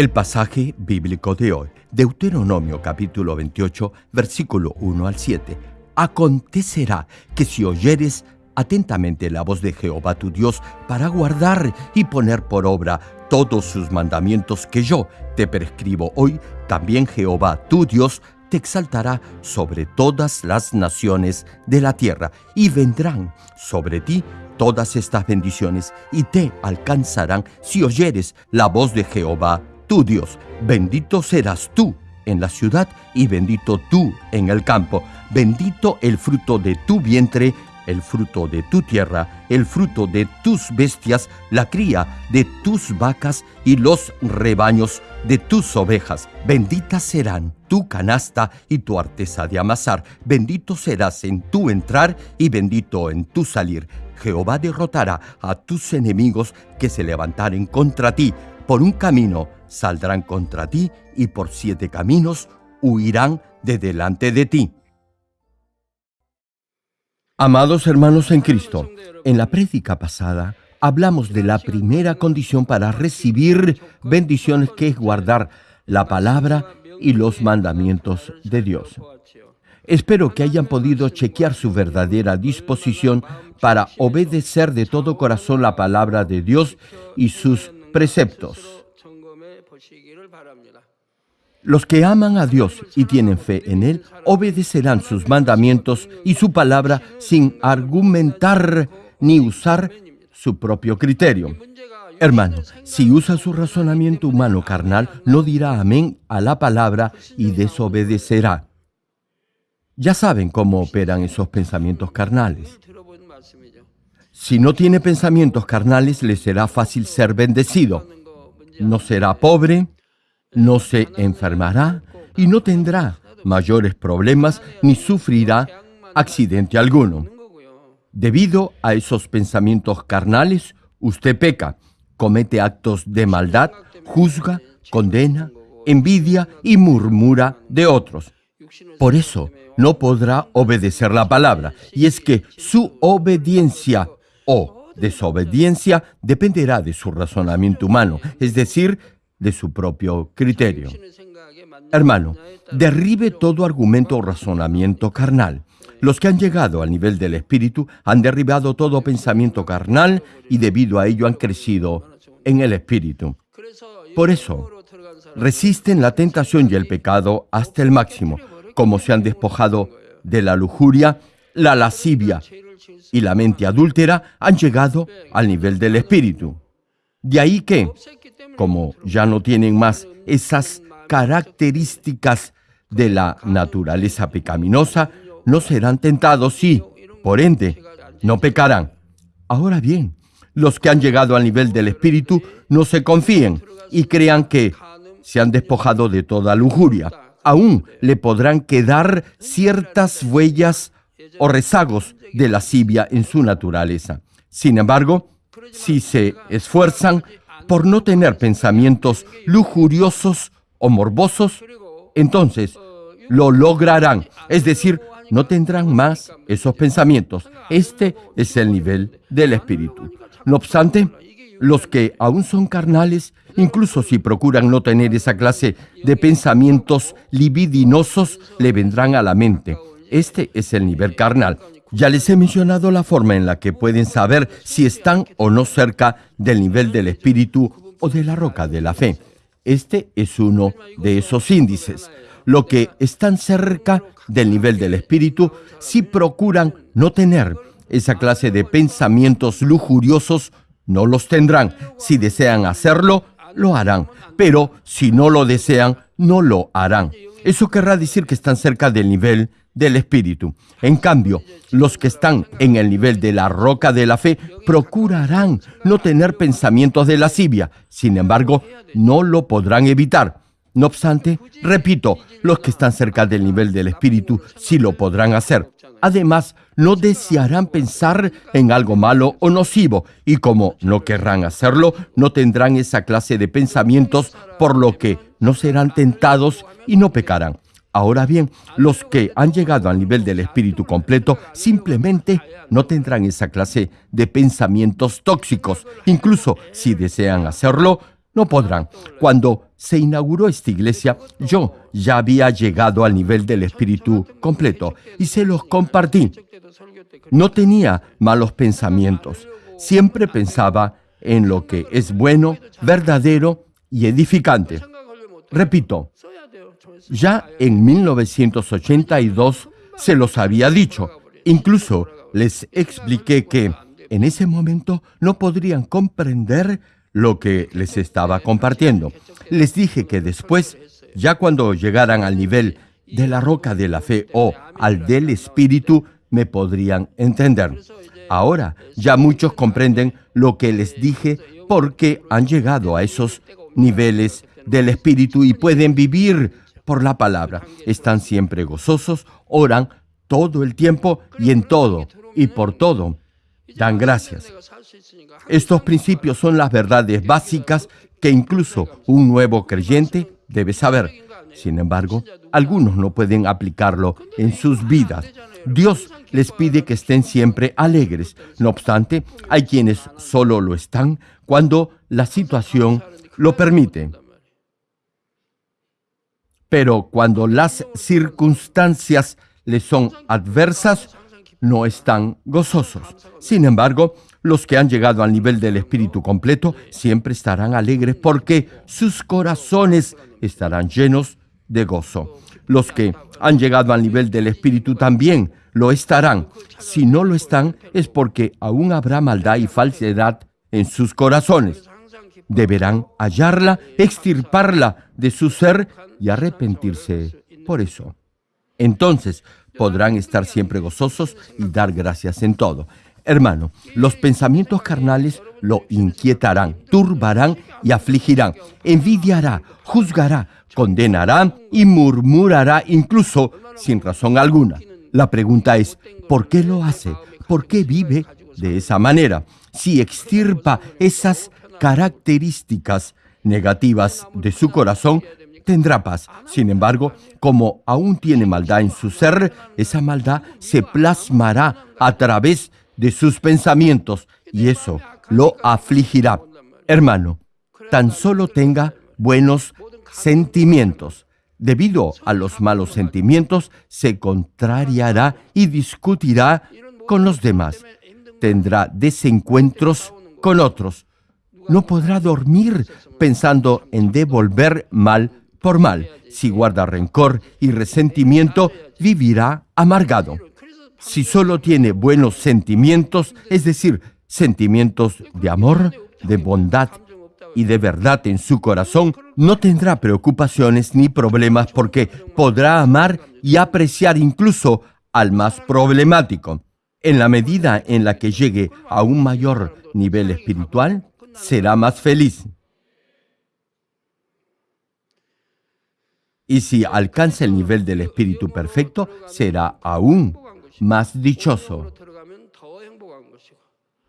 El pasaje bíblico de hoy, Deuteronomio capítulo 28, versículo 1 al 7. Acontecerá que si oyeres atentamente la voz de Jehová tu Dios para guardar y poner por obra todos sus mandamientos que yo te prescribo hoy, también Jehová tu Dios te exaltará sobre todas las naciones de la tierra y vendrán sobre ti todas estas bendiciones y te alcanzarán si oyeres la voz de Jehová tu Dios. Bendito serás tú en la ciudad y bendito tú en el campo. Bendito el fruto de tu vientre el fruto de tu tierra, el fruto de tus bestias, la cría de tus vacas y los rebaños de tus ovejas. Benditas serán tu canasta y tu artesa de amasar. Bendito serás en tu entrar y bendito en tu salir. Jehová derrotará a tus enemigos que se levantaren contra ti. Por un camino saldrán contra ti y por siete caminos huirán de delante de ti. Amados hermanos en Cristo, en la prédica pasada hablamos de la primera condición para recibir bendiciones que es guardar la palabra y los mandamientos de Dios. Espero que hayan podido chequear su verdadera disposición para obedecer de todo corazón la palabra de Dios y sus preceptos. Los que aman a Dios y tienen fe en Él obedecerán sus mandamientos y su palabra sin argumentar ni usar su propio criterio. Hermano, si usa su razonamiento humano carnal, no dirá amén a la palabra y desobedecerá. Ya saben cómo operan esos pensamientos carnales. Si no tiene pensamientos carnales, le será fácil ser bendecido. No será pobre, no se enfermará y no tendrá mayores problemas ni sufrirá accidente alguno. Debido a esos pensamientos carnales, usted peca, comete actos de maldad, juzga, condena, envidia y murmura de otros. Por eso no podrá obedecer la palabra, y es que su obediencia o desobediencia dependerá de su razonamiento humano, es decir, de su propio criterio. Hermano, derribe todo argumento o razonamiento carnal. Los que han llegado al nivel del espíritu han derribado todo pensamiento carnal y debido a ello han crecido en el espíritu. Por eso, resisten la tentación y el pecado hasta el máximo, como se han despojado de la lujuria, la lascivia y la mente adúltera, han llegado al nivel del espíritu. De ahí que, como ya no tienen más esas características de la naturaleza pecaminosa, no serán tentados y, por ende, no pecarán. Ahora bien, los que han llegado al nivel del Espíritu no se confíen y crean que se han despojado de toda lujuria. Aún le podrán quedar ciertas huellas o rezagos de lascivia en su naturaleza. Sin embargo, si se esfuerzan por no tener pensamientos lujuriosos o morbosos, entonces lo lograrán. Es decir, no tendrán más esos pensamientos. Este es el nivel del espíritu. No obstante, los que aún son carnales, incluso si procuran no tener esa clase de pensamientos libidinosos, le vendrán a la mente. Este es el nivel carnal. Ya les he mencionado la forma en la que pueden saber si están o no cerca del nivel del espíritu o de la roca de la fe. Este es uno de esos índices. Lo que están cerca del nivel del espíritu, si procuran no tener esa clase de pensamientos lujuriosos, no los tendrán. Si desean hacerlo, lo harán. Pero si no lo desean, no lo harán. Eso querrá decir que están cerca del nivel del Espíritu. En cambio, los que están en el nivel de la roca de la fe procurarán no tener pensamientos de lascivia. Sin embargo, no lo podrán evitar. No obstante, repito, los que están cerca del nivel del Espíritu sí lo podrán hacer. Además, no desearán pensar en algo malo o nocivo, y como no querrán hacerlo, no tendrán esa clase de pensamientos, por lo que no serán tentados y no pecarán. Ahora bien, los que han llegado al nivel del espíritu completo simplemente no tendrán esa clase de pensamientos tóxicos. Incluso si desean hacerlo, no podrán. Cuando se inauguró esta iglesia, yo ya había llegado al nivel del espíritu completo y se los compartí. No tenía malos pensamientos, siempre pensaba en lo que es bueno, verdadero y edificante. Repito, ya en 1982 se los había dicho. Incluso les expliqué que en ese momento no podrían comprender lo que les estaba compartiendo. Les dije que después, ya cuando llegaran al nivel de la roca de la fe o al del espíritu, me podrían entender. Ahora ya muchos comprenden lo que les dije porque han llegado a esos niveles del espíritu y pueden vivir por la palabra. Están siempre gozosos, oran todo el tiempo y en todo y por todo. Dan gracias. Estos principios son las verdades básicas que incluso un nuevo creyente debe saber. Sin embargo, algunos no pueden aplicarlo en sus vidas. Dios les pide que estén siempre alegres. No obstante, hay quienes solo lo están cuando la situación lo permite. Pero cuando las circunstancias les son adversas, no están gozosos. Sin embargo, los que han llegado al nivel del espíritu completo siempre estarán alegres porque sus corazones estarán llenos de gozo. Los que han llegado al nivel del espíritu también lo estarán. Si no lo están, es porque aún habrá maldad y falsedad en sus corazones. Deberán hallarla, extirparla de su ser y arrepentirse por eso. Entonces podrán estar siempre gozosos y dar gracias en todo. Hermano, los pensamientos carnales lo inquietarán, turbarán y afligirán. Envidiará, juzgará, condenará y murmurará incluso sin razón alguna. La pregunta es, ¿por qué lo hace? ¿Por qué vive de esa manera? Si extirpa esas características negativas de su corazón, tendrá paz. Sin embargo, como aún tiene maldad en su ser, esa maldad se plasmará a través de sus pensamientos y eso lo afligirá. Hermano, tan solo tenga buenos sentimientos. Debido a los malos sentimientos, se contrariará y discutirá con los demás. Tendrá desencuentros con otros. No podrá dormir pensando en devolver mal por mal. Si guarda rencor y resentimiento, vivirá amargado si solo tiene buenos sentimientos, es decir, sentimientos de amor, de bondad y de verdad en su corazón, no tendrá preocupaciones ni problemas porque podrá amar y apreciar incluso al más problemático. En la medida en la que llegue a un mayor nivel espiritual, será más feliz. Y si alcanza el nivel del espíritu perfecto, será aún más dichoso.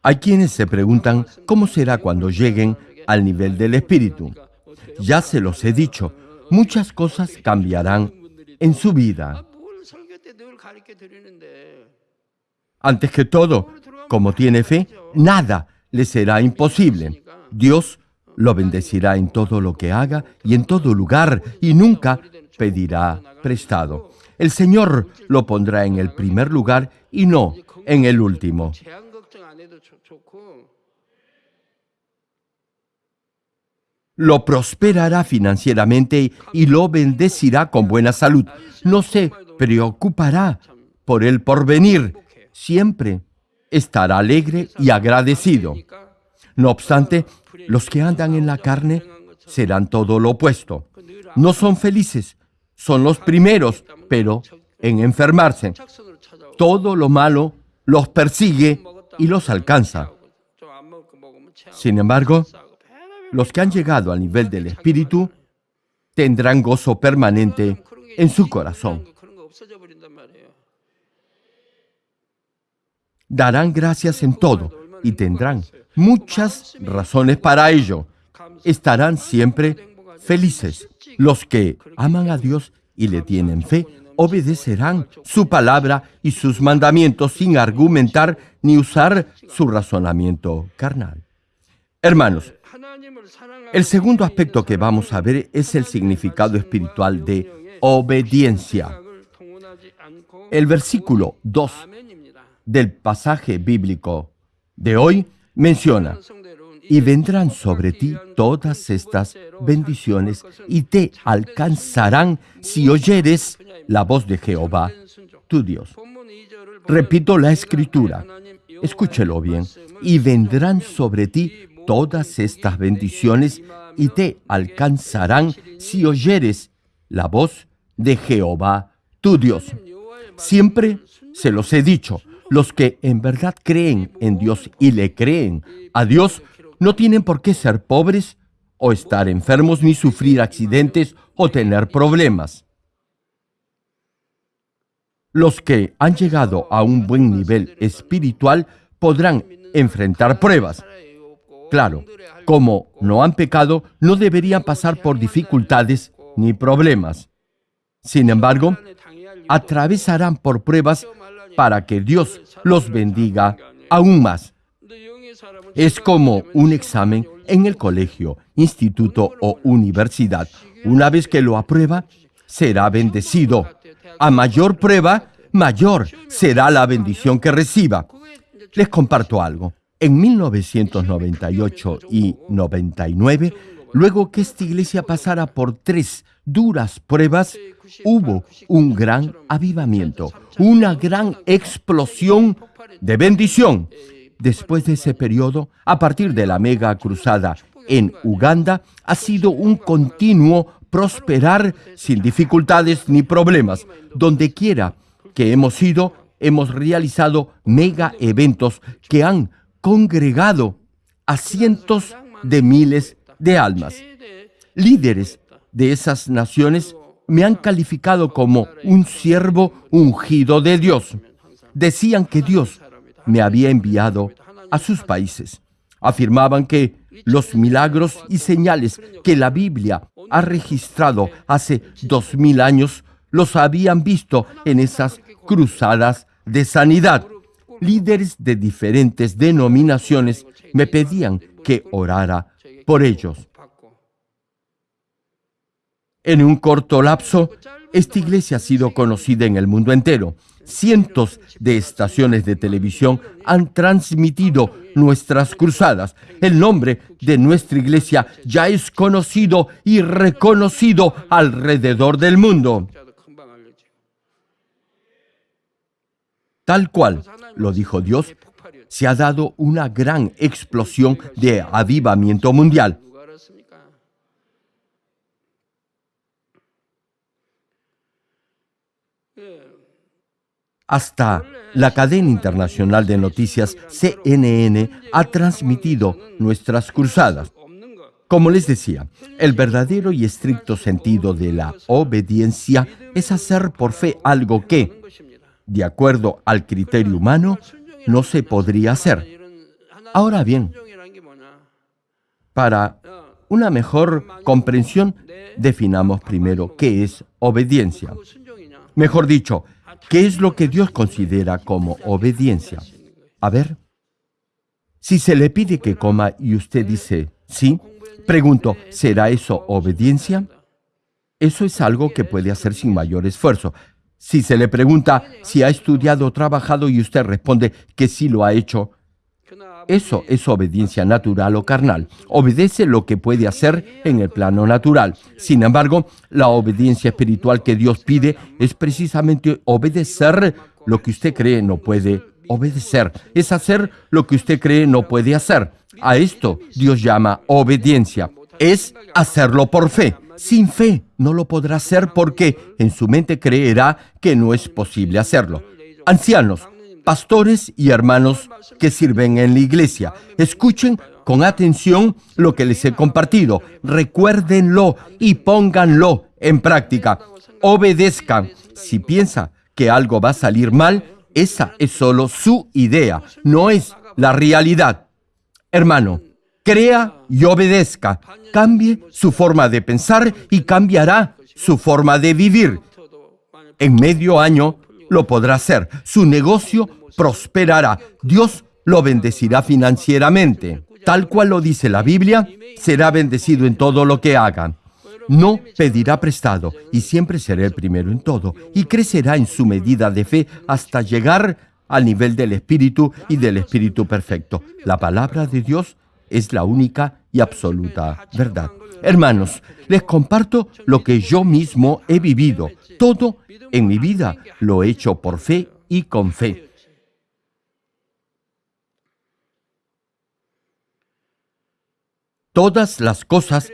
Hay quienes se preguntan cómo será cuando lleguen al nivel del espíritu. Ya se los he dicho, muchas cosas cambiarán en su vida. Antes que todo, como tiene fe, nada le será imposible. Dios lo bendecirá en todo lo que haga y en todo lugar y nunca pedirá prestado el Señor lo pondrá en el primer lugar y no en el último. Lo prosperará financieramente y lo bendecirá con buena salud. No se preocupará por el porvenir. Siempre estará alegre y agradecido. No obstante, los que andan en la carne serán todo lo opuesto. No son felices, son los primeros, pero en enfermarse. Todo lo malo los persigue y los alcanza. Sin embargo, los que han llegado al nivel del Espíritu tendrán gozo permanente en su corazón. Darán gracias en todo y tendrán muchas razones para ello. Estarán siempre felices. Los que aman a Dios y le tienen fe, obedecerán su palabra y sus mandamientos sin argumentar ni usar su razonamiento carnal. Hermanos, El segundo aspecto que vamos a ver es el significado espiritual de obediencia. El versículo 2 del pasaje bíblico de hoy menciona, y vendrán sobre ti todas estas bendiciones y te alcanzarán si oyeres la voz de Jehová, tu Dios. Repito la escritura, escúchelo bien, y vendrán sobre ti todas estas bendiciones y te alcanzarán si oyeres la voz de Jehová, tu Dios. Siempre se los he dicho, los que en verdad creen en Dios y le creen a Dios no tienen por qué ser pobres o estar enfermos ni sufrir accidentes o tener problemas. Los que han llegado a un buen nivel espiritual podrán enfrentar pruebas. Claro, como no han pecado, no deberían pasar por dificultades ni problemas. Sin embargo, atravesarán por pruebas para que Dios los bendiga aún más. Es como un examen en el colegio, instituto o universidad. Una vez que lo aprueba, será bendecido. A mayor prueba, mayor será la bendición que reciba. Les comparto algo. En 1998 y 99, luego que esta iglesia pasara por tres duras pruebas, hubo un gran avivamiento, una gran explosión de bendición. Después de ese periodo, a partir de la mega cruzada en Uganda, ha sido un continuo prosperar sin dificultades ni problemas. Donde quiera que hemos ido, hemos realizado mega eventos que han congregado a cientos de miles de almas. Líderes de esas naciones me han calificado como un siervo ungido de Dios. Decían que Dios me había enviado a sus países. Afirmaban que los milagros y señales que la Biblia ha registrado hace dos mil años los habían visto en esas cruzadas de sanidad. Líderes de diferentes denominaciones me pedían que orara por ellos. En un corto lapso, esta iglesia ha sido conocida en el mundo entero. Cientos de estaciones de televisión han transmitido nuestras cruzadas. El nombre de nuestra iglesia ya es conocido y reconocido alrededor del mundo. Tal cual lo dijo Dios, se ha dado una gran explosión de avivamiento mundial. Hasta la cadena internacional de noticias CNN ha transmitido nuestras cruzadas. Como les decía, el verdadero y estricto sentido de la obediencia es hacer por fe algo que, de acuerdo al criterio humano, no se podría hacer. Ahora bien, para una mejor comprensión, definamos primero qué es obediencia. Mejor dicho, ¿Qué es lo que Dios considera como obediencia? A ver, si se le pide que coma y usted dice sí, pregunto, ¿será eso obediencia? Eso es algo que puede hacer sin mayor esfuerzo. Si se le pregunta si ha estudiado o trabajado y usted responde que sí lo ha hecho, eso es obediencia natural o carnal. Obedece lo que puede hacer en el plano natural. Sin embargo, la obediencia espiritual que Dios pide es precisamente obedecer lo que usted cree no puede obedecer. Es hacer lo que usted cree no puede hacer. A esto Dios llama obediencia. Es hacerlo por fe. Sin fe no lo podrá hacer porque en su mente creerá que no es posible hacerlo. Ancianos, pastores y hermanos que sirven en la iglesia. Escuchen con atención lo que les he compartido. Recuérdenlo y pónganlo en práctica. Obedezcan. Si piensa que algo va a salir mal, esa es solo su idea, no es la realidad. Hermano, crea y obedezca. Cambie su forma de pensar y cambiará su forma de vivir. En medio año lo podrá hacer. Su negocio prosperará. Dios lo bendecirá financieramente. tal cual lo dice la Biblia, será bendecido en todo lo que haga. No pedirá prestado y siempre será el primero en todo y crecerá en su medida de fe hasta llegar al nivel del Espíritu y del Espíritu perfecto. La palabra de Dios es la única y absoluta verdad. Hermanos, les comparto lo que yo mismo he vivido. Todo en mi vida lo he hecho por fe y con fe. Todas las cosas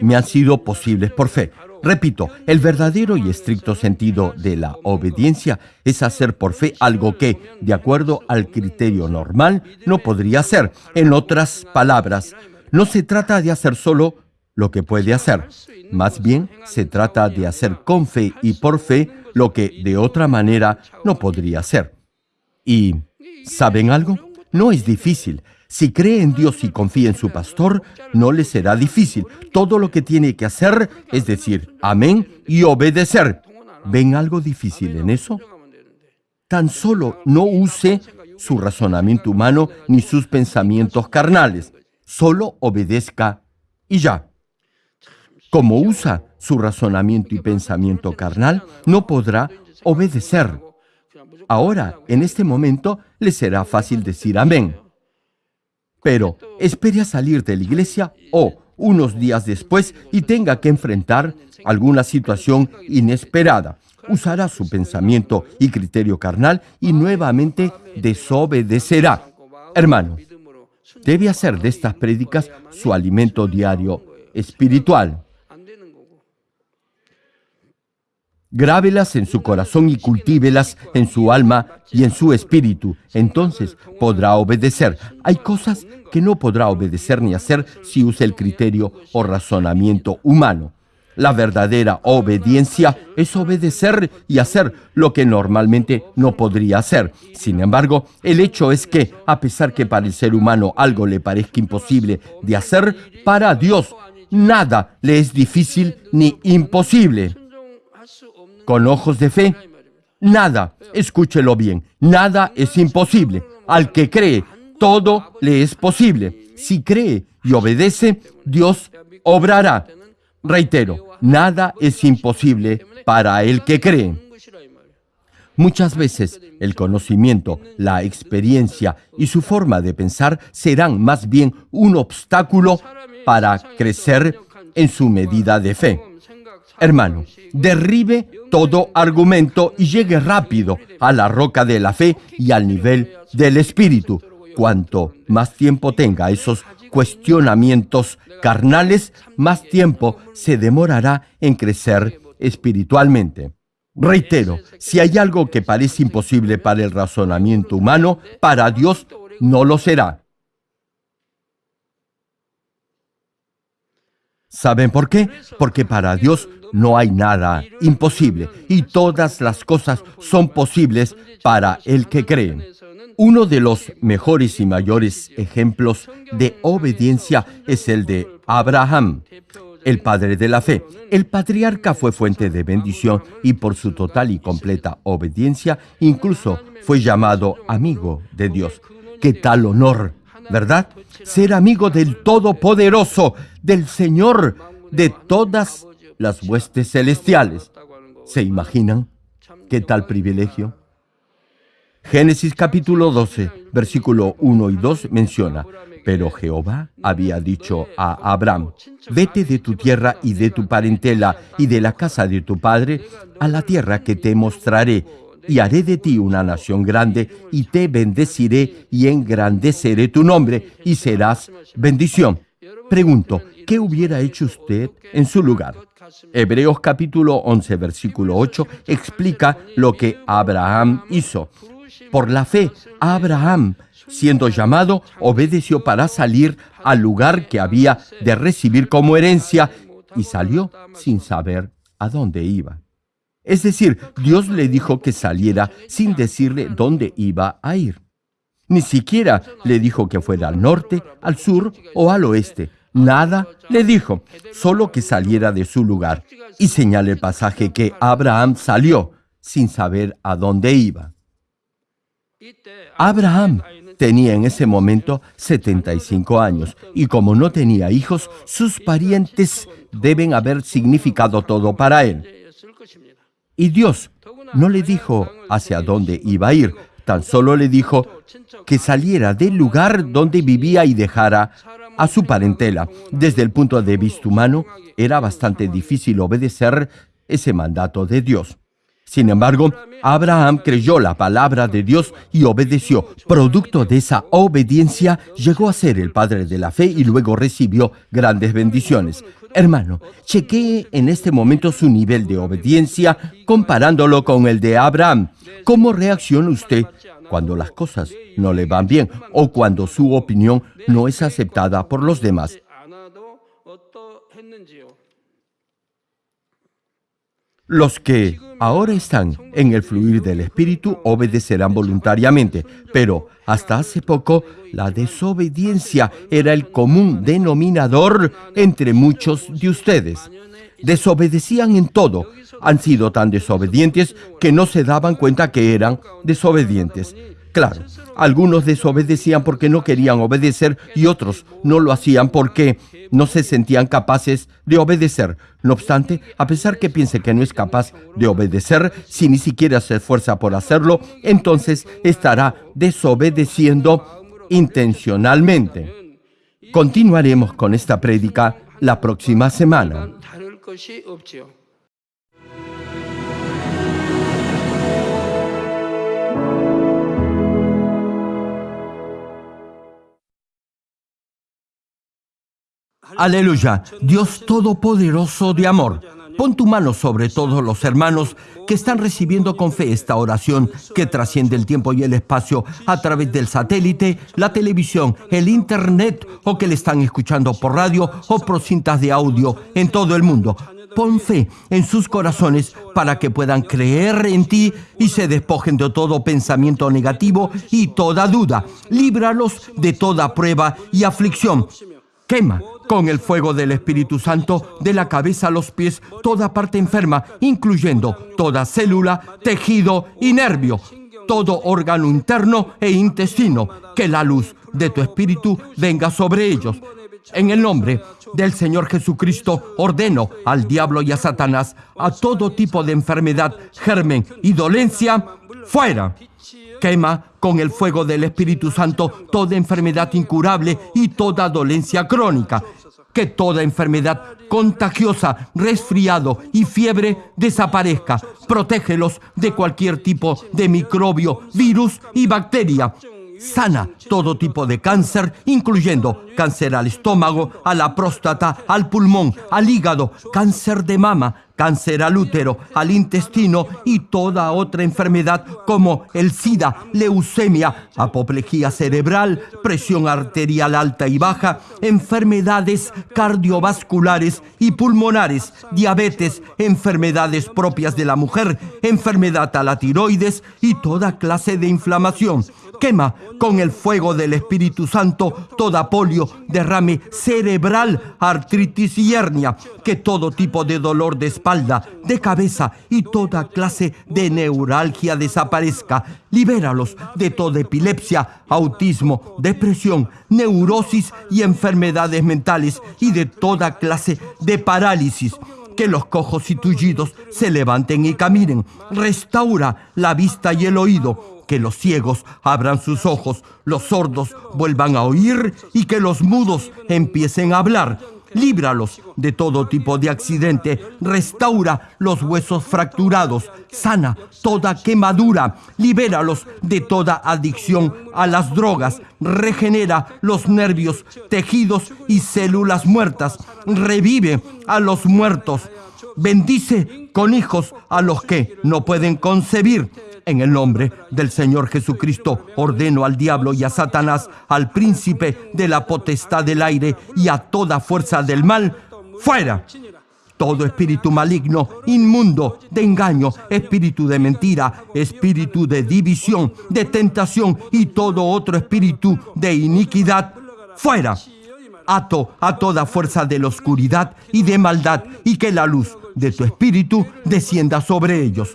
me han sido posibles por fe. Repito, el verdadero y estricto sentido de la obediencia es hacer por fe algo que, de acuerdo al criterio normal, no podría hacer. En otras palabras, no se trata de hacer solo lo que puede hacer. Más bien, se trata de hacer con fe y por fe lo que de otra manera no podría hacer. ¿Y saben algo? No es difícil. Si cree en Dios y confía en su pastor, no le será difícil. Todo lo que tiene que hacer es decir amén y obedecer. ¿Ven algo difícil en eso? Tan solo no use su razonamiento humano ni sus pensamientos carnales. Solo obedezca y ya. Como usa su razonamiento y pensamiento carnal, no podrá obedecer. Ahora, en este momento, le será fácil decir amén. Pero espere a salir de la iglesia o unos días después y tenga que enfrentar alguna situación inesperada. Usará su pensamiento y criterio carnal y nuevamente desobedecerá. Hermano, debe hacer de estas prédicas su alimento diario espiritual. Grábelas en su corazón y cultívelas en su alma y en su espíritu. Entonces podrá obedecer. Hay cosas que no podrá obedecer ni hacer si usa el criterio o razonamiento humano. La verdadera obediencia es obedecer y hacer lo que normalmente no podría hacer. Sin embargo, el hecho es que, a pesar que para el ser humano algo le parezca imposible de hacer, para Dios nada le es difícil ni imposible con ojos de fe, nada, escúchelo bien, nada es imposible. Al que cree, todo le es posible. Si cree y obedece, Dios obrará. Reitero, nada es imposible para el que cree. Muchas veces el conocimiento, la experiencia y su forma de pensar serán más bien un obstáculo para crecer en su medida de fe. Hermano, derribe todo argumento y llegue rápido a la roca de la fe y al nivel del espíritu. Cuanto más tiempo tenga esos cuestionamientos carnales, más tiempo se demorará en crecer espiritualmente. Reitero, si hay algo que parece imposible para el razonamiento humano, para Dios no lo será. ¿Saben por qué? Porque para Dios no hay nada imposible y todas las cosas son posibles para el que cree. Uno de los mejores y mayores ejemplos de obediencia es el de Abraham, el padre de la fe. El patriarca fue fuente de bendición y por su total y completa obediencia incluso fue llamado amigo de Dios. ¿Qué tal honor, verdad? Ser amigo del Todopoderoso, del Señor de todas las huestes celestiales. ¿Se imaginan qué tal privilegio? Génesis capítulo 12, versículo 1 y 2 menciona, pero Jehová había dicho a Abraham, vete de tu tierra y de tu parentela y de la casa de tu padre a la tierra que te mostraré, y haré de ti una nación grande, y te bendeciré y engrandeceré tu nombre, y serás bendición. Pregunto, ¿qué hubiera hecho usted en su lugar? Hebreos capítulo 11, versículo 8 explica lo que Abraham hizo. Por la fe, Abraham, siendo llamado, obedeció para salir al lugar que había de recibir como herencia y salió sin saber a dónde iba. Es decir, Dios le dijo que saliera sin decirle dónde iba a ir. Ni siquiera le dijo que fuera al norte, al sur o al oeste. Nada le dijo, solo que saliera de su lugar. Y señala el pasaje que Abraham salió sin saber a dónde iba. Abraham tenía en ese momento 75 años y como no tenía hijos, sus parientes deben haber significado todo para él. Y Dios no le dijo hacia dónde iba a ir, tan solo le dijo que saliera del lugar donde vivía y dejara a su parentela. Desde el punto de vista humano, era bastante difícil obedecer ese mandato de Dios. Sin embargo, Abraham creyó la palabra de Dios y obedeció. Producto de esa obediencia, llegó a ser el padre de la fe y luego recibió grandes bendiciones. Hermano, chequee en este momento su nivel de obediencia comparándolo con el de Abraham. ¿Cómo reacciona usted cuando las cosas no le van bien o cuando su opinión no es aceptada por los demás? Los que ahora están en el fluir del Espíritu obedecerán voluntariamente, pero hasta hace poco la desobediencia era el común denominador entre muchos de ustedes. Desobedecían en todo. Han sido tan desobedientes que no se daban cuenta que eran desobedientes. Claro, algunos desobedecían porque no querían obedecer y otros no lo hacían porque no se sentían capaces de obedecer. No obstante, a pesar que piense que no es capaz de obedecer, si ni siquiera se esfuerza por hacerlo, entonces estará desobedeciendo intencionalmente. Continuaremos con esta prédica la próxima semana. Aleluya, Dios Todopoderoso de amor. Pon tu mano sobre todos los hermanos que están recibiendo con fe esta oración que trasciende el tiempo y el espacio a través del satélite, la televisión, el internet o que le están escuchando por radio o por cintas de audio en todo el mundo. Pon fe en sus corazones para que puedan creer en ti y se despojen de todo pensamiento negativo y toda duda. Líbralos de toda prueba y aflicción. Quema con el fuego del Espíritu Santo de la cabeza a los pies toda parte enferma, incluyendo toda célula, tejido y nervio, todo órgano interno e intestino. Que la luz de tu Espíritu venga sobre ellos. En el nombre del Señor Jesucristo ordeno al diablo y a Satanás a todo tipo de enfermedad, germen y dolencia, fuera. Quema con el fuego del Espíritu Santo toda enfermedad incurable y toda dolencia crónica. Que toda enfermedad contagiosa, resfriado y fiebre desaparezca. Protégelos de cualquier tipo de microbio, virus y bacteria. Sana todo tipo de cáncer, incluyendo cáncer al estómago, a la próstata, al pulmón, al hígado, cáncer de mama, cáncer al útero, al intestino y toda otra enfermedad como el SIDA, leucemia, apoplejía cerebral, presión arterial alta y baja, enfermedades cardiovasculares y pulmonares, diabetes, enfermedades propias de la mujer, enfermedad a la tiroides y toda clase de inflamación. Quema con el fuego del Espíritu Santo toda polio, derrame cerebral, artritis y hernia, que todo tipo de dolor de espalda, de cabeza y toda clase de neuralgia desaparezca. Libéralos de toda epilepsia, autismo, depresión, neurosis y enfermedades mentales y de toda clase de parálisis que los cojos y tullidos se levanten y caminen. Restaura la vista y el oído que los ciegos abran sus ojos, los sordos vuelvan a oír y que los mudos empiecen a hablar. Líbralos de todo tipo de accidente, restaura los huesos fracturados, sana toda quemadura, libéralos de toda adicción a las drogas, regenera los nervios, tejidos y células muertas, revive a los muertos, bendice con hijos a los que no pueden concebir en el nombre del Señor Jesucristo ordeno al diablo y a Satanás, al príncipe de la potestad del aire y a toda fuerza del mal, fuera. Todo espíritu maligno, inmundo, de engaño, espíritu de mentira, espíritu de división, de tentación y todo otro espíritu de iniquidad, fuera. Ato a toda fuerza de la oscuridad y de maldad y que la luz de tu espíritu descienda sobre ellos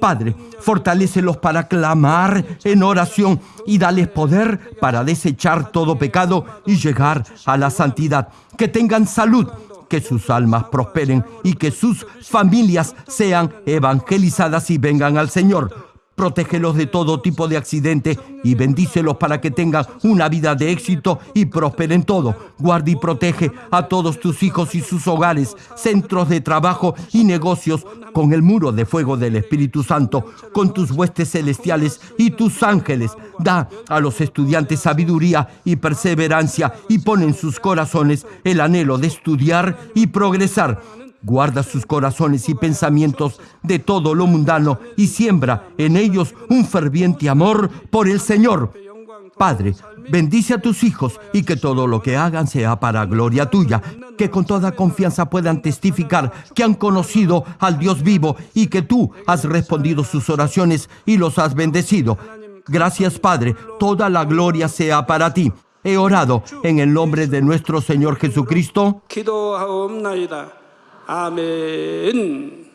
Padre, fortalécelos para clamar en oración y dales poder para desechar todo pecado y llegar a la santidad. Que tengan salud, que sus almas prosperen y que sus familias sean evangelizadas y vengan al Señor protégelos de todo tipo de accidente y bendícelos para que tengan una vida de éxito y prosperen todo. Guarda y protege a todos tus hijos y sus hogares, centros de trabajo y negocios con el muro de fuego del Espíritu Santo, con tus huestes celestiales y tus ángeles. Da a los estudiantes sabiduría y perseverancia y pon en sus corazones el anhelo de estudiar y progresar Guarda sus corazones y pensamientos de todo lo mundano y siembra en ellos un ferviente amor por el Señor. Padre, bendice a tus hijos y que todo lo que hagan sea para gloria tuya, que con toda confianza puedan testificar que han conocido al Dios vivo y que tú has respondido sus oraciones y los has bendecido. Gracias Padre, toda la gloria sea para ti. He orado en el nombre de nuestro Señor Jesucristo. 아멘